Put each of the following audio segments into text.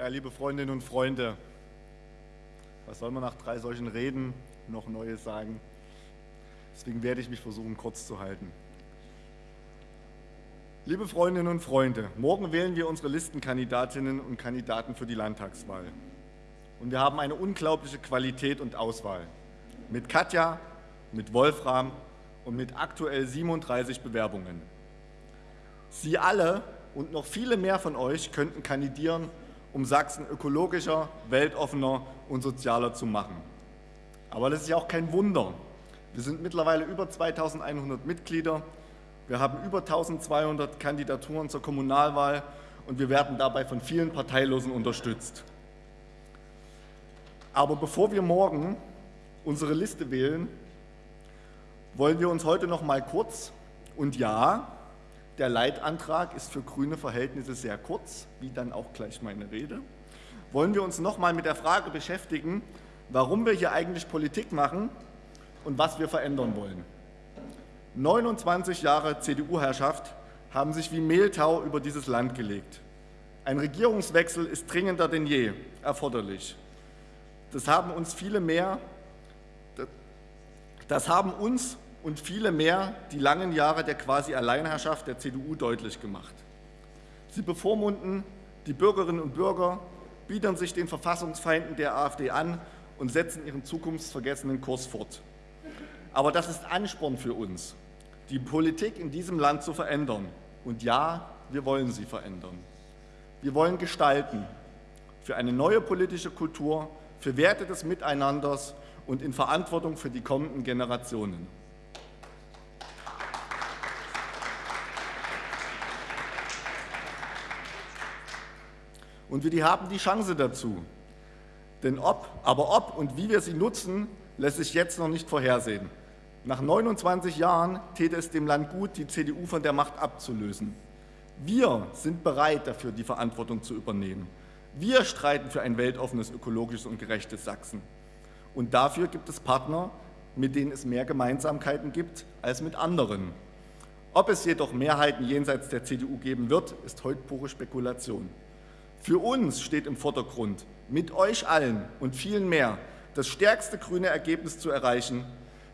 Ja, liebe Freundinnen und Freunde, was soll man nach drei solchen Reden noch Neues sagen? Deswegen werde ich mich versuchen, kurz zu halten. Liebe Freundinnen und Freunde, morgen wählen wir unsere Listenkandidatinnen und Kandidaten für die Landtagswahl. Und wir haben eine unglaubliche Qualität und Auswahl. Mit Katja, mit Wolfram und mit aktuell 37 Bewerbungen. Sie alle und noch viele mehr von euch könnten kandidieren, um Sachsen ökologischer, weltoffener und sozialer zu machen. Aber das ist ja auch kein Wunder. Wir sind mittlerweile über 2100 Mitglieder, wir haben über 1200 Kandidaturen zur Kommunalwahl und wir werden dabei von vielen Parteilosen unterstützt. Aber bevor wir morgen unsere Liste wählen, wollen wir uns heute noch mal kurz und ja, der Leitantrag ist für grüne Verhältnisse sehr kurz, wie dann auch gleich meine Rede. Wollen wir uns noch mal mit der Frage beschäftigen, warum wir hier eigentlich Politik machen und was wir verändern wollen. 29 Jahre CDU-Herrschaft haben sich wie Mehltau über dieses Land gelegt. Ein Regierungswechsel ist dringender denn je erforderlich. Das haben uns viele mehr, das haben uns und viele mehr die langen Jahre der quasi Alleinherrschaft der CDU deutlich gemacht. Sie bevormunden die Bürgerinnen und Bürger, biedern sich den Verfassungsfeinden der AfD an und setzen ihren zukunftsvergessenen Kurs fort. Aber das ist Ansporn für uns, die Politik in diesem Land zu verändern. Und ja, wir wollen sie verändern. Wir wollen gestalten für eine neue politische Kultur, für Werte des Miteinanders und in Verantwortung für die kommenden Generationen. Und wir haben die Chance dazu. Denn ob, aber ob und wie wir sie nutzen, lässt sich jetzt noch nicht vorhersehen. Nach 29 Jahren täte es dem Land gut, die CDU von der Macht abzulösen. Wir sind bereit dafür, die Verantwortung zu übernehmen. Wir streiten für ein weltoffenes, ökologisches und gerechtes Sachsen. Und dafür gibt es Partner, mit denen es mehr Gemeinsamkeiten gibt als mit anderen. Ob es jedoch Mehrheiten jenseits der CDU geben wird, ist heute pure Spekulation. Für uns steht im Vordergrund, mit euch allen und vielen mehr, das stärkste grüne Ergebnis zu erreichen.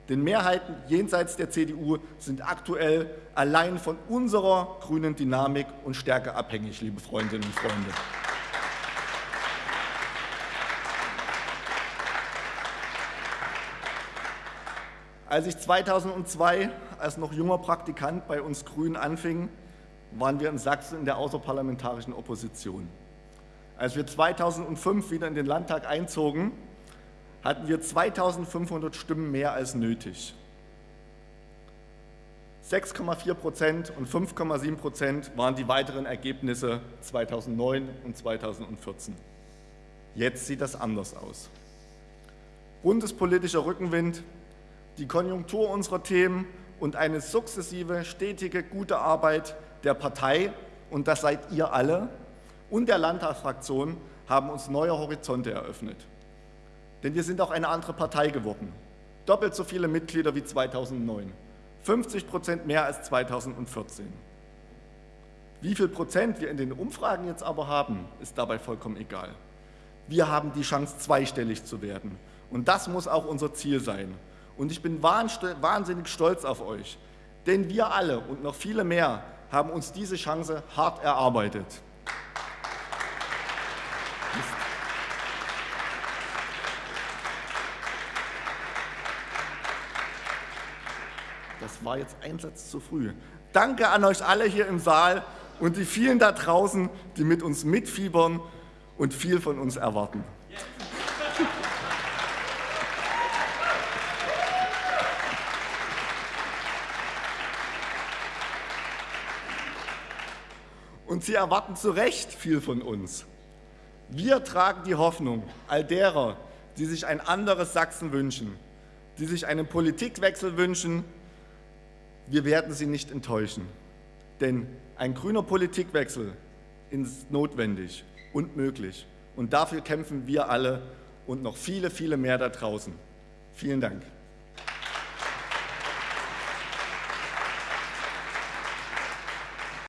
Denn Mehrheiten jenseits der CDU sind aktuell allein von unserer grünen Dynamik und Stärke abhängig, liebe Freundinnen und Freunde. Als ich 2002 als noch junger Praktikant bei uns Grünen anfing, waren wir in Sachsen in der außerparlamentarischen Opposition. Als wir 2005 wieder in den Landtag einzogen, hatten wir 2500 Stimmen mehr als nötig. 6,4 Prozent und 5,7 Prozent waren die weiteren Ergebnisse 2009 und 2014. Jetzt sieht das anders aus. Bundespolitischer Rückenwind, die Konjunktur unserer Themen und eine sukzessive, stetige, gute Arbeit der Partei, und das seid ihr alle, und der Landtagsfraktion haben uns neue Horizonte eröffnet. Denn wir sind auch eine andere Partei geworden. Doppelt so viele Mitglieder wie 2009. 50 Prozent mehr als 2014. Wie viel Prozent wir in den Umfragen jetzt aber haben, ist dabei vollkommen egal. Wir haben die Chance, zweistellig zu werden. Und das muss auch unser Ziel sein. Und ich bin wahnsinnig stolz auf euch. Denn wir alle und noch viele mehr haben uns diese Chance hart erarbeitet. Das war jetzt ein Satz zu früh. Danke an euch alle hier im Saal und die vielen da draußen, die mit uns mitfiebern und viel von uns erwarten. Und sie erwarten zu Recht viel von uns. Wir tragen die Hoffnung all derer, die sich ein anderes Sachsen wünschen, die sich einen Politikwechsel wünschen, wir werden Sie nicht enttäuschen. Denn ein grüner Politikwechsel ist notwendig und möglich. Und dafür kämpfen wir alle und noch viele, viele mehr da draußen. Vielen Dank.